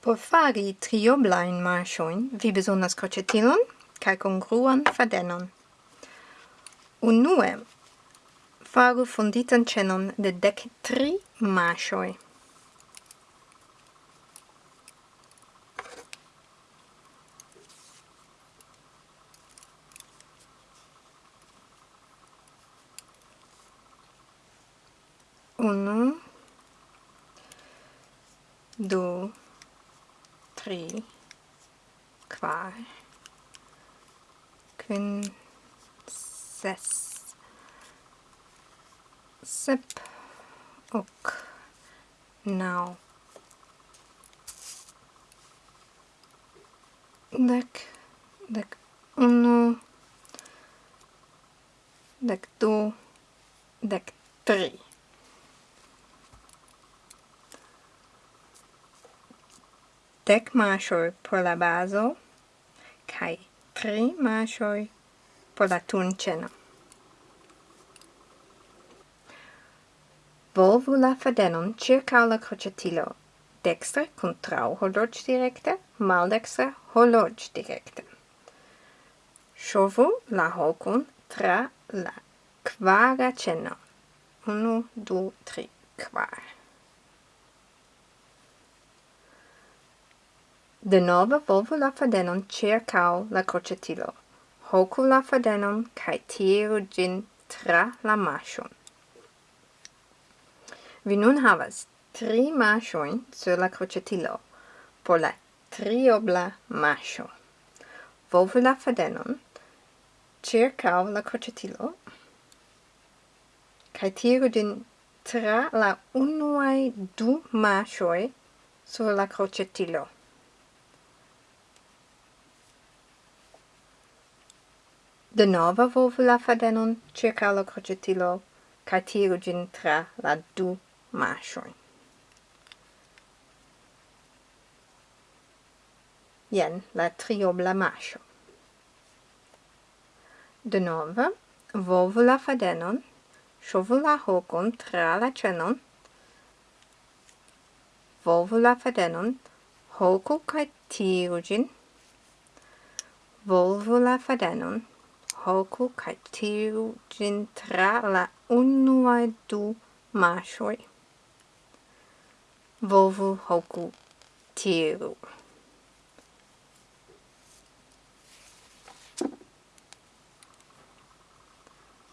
Por fari trioblain marŝojn vi bezonas kroĉetilon kaj kongruan fadenon. Unue, faru fonditan ĉenon de dek tri marŝoj. Unu, du, 3 Qual Quinces Sip Ok Now. Dec Dec uno. Dec du Dec tri dec mashoi por la baso, kai tri mashoi por la tunceno. Volvu la fadenon circa la crocetilo, dextre contrau horloge directe, maldextre horloge directe. Shovu la hocun tra la quara ceno. Unu, du, tri, quar. De nova volvo la fadenon circau la crocetilo. Hocu la fadenon cae tiru gin tra la maŝon. Vi nun havas tri maŝojn sur la crocetilo por la triobla maŝo. Volvo la fadenon circau la crocetilo cae tiru gin tra la unuae du maŝoj sur la crocetilo. Denova volvu la fadenon circa la crocetilo, ca tiru gin tra la du mascioin. Ien la triobla mascio. Denove, volvu la fadenon, Shovu la hokon tra la cenon, volvu la fadenon, hoku kaj tiru gin, volvu la fadenon, hoku kai tiru gin tra la unuaj du mashoi. Volvu hoku tiru.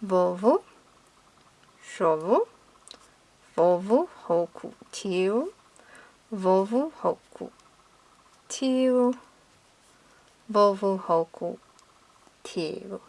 Volvu, shovu, volvu hoku tiru, volvu hoku tiru, volvu hoku tiru.